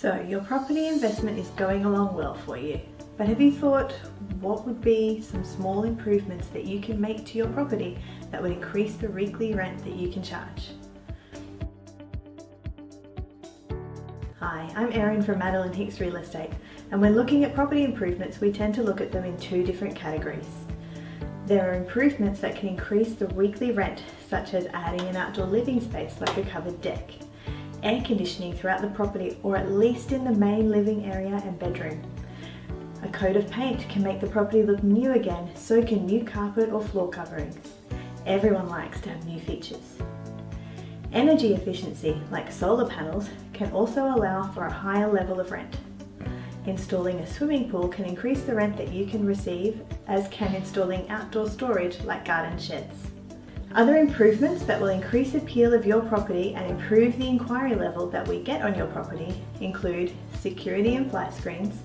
So your property investment is going along well for you, but have you thought what would be some small improvements that you can make to your property that would increase the weekly rent that you can charge? Hi, I'm Erin from Madeline Hicks Real Estate and when looking at property improvements we tend to look at them in two different categories. There are improvements that can increase the weekly rent such as adding an outdoor living space like a covered deck air conditioning throughout the property or at least in the main living area and bedroom. A coat of paint can make the property look new again, so can new carpet or floor covering. Everyone likes to have new features. Energy efficiency, like solar panels, can also allow for a higher level of rent. Installing a swimming pool can increase the rent that you can receive, as can installing outdoor storage like garden sheds. Other improvements that will increase appeal of your property and improve the inquiry level that we get on your property include security and flat screens,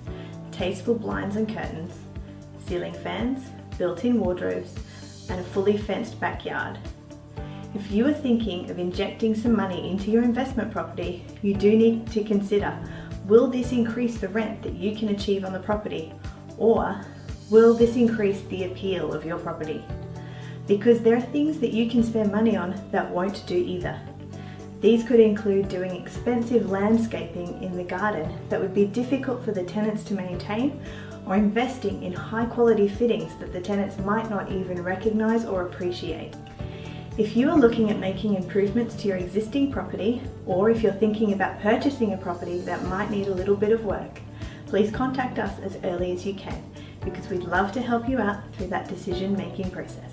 tasteful blinds and curtains, ceiling fans, built-in wardrobes, and a fully fenced backyard. If you are thinking of injecting some money into your investment property, you do need to consider, will this increase the rent that you can achieve on the property? Or will this increase the appeal of your property? Because there are things that you can spend money on that won't do either. These could include doing expensive landscaping in the garden that would be difficult for the tenants to maintain or investing in high quality fittings that the tenants might not even recognise or appreciate. If you are looking at making improvements to your existing property or if you're thinking about purchasing a property that might need a little bit of work, please contact us as early as you can because we'd love to help you out through that decision making process.